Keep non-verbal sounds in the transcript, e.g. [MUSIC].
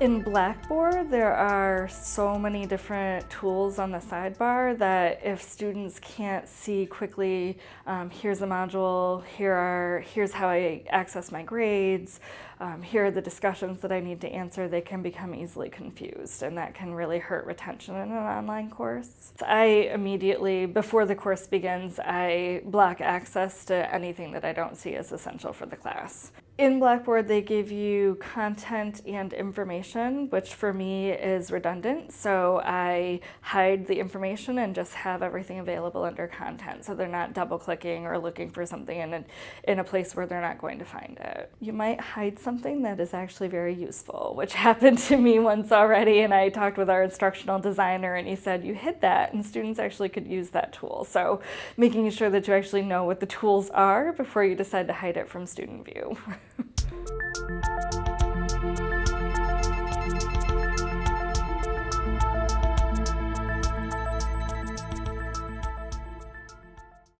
In Blackboard, there are so many different tools on the sidebar that if students can't see quickly, um, here's a module, here are, here's how I access my grades, um, here are the discussions that I need to answer, they can become easily confused and that can really hurt retention in an online course. I immediately, before the course begins, I block access to anything that I don't see as essential for the class. In Blackboard, they give you content and information, which for me is redundant. So I hide the information and just have everything available under content. So they're not double clicking or looking for something in a, in a place where they're not going to find it. You might hide something that is actually very useful, which [LAUGHS] happened to me once already. And I talked with our instructional designer and he said, you hid that and students actually could use that tool. So making sure that you actually know what the tools are before you decide to hide it from student view. [LAUGHS]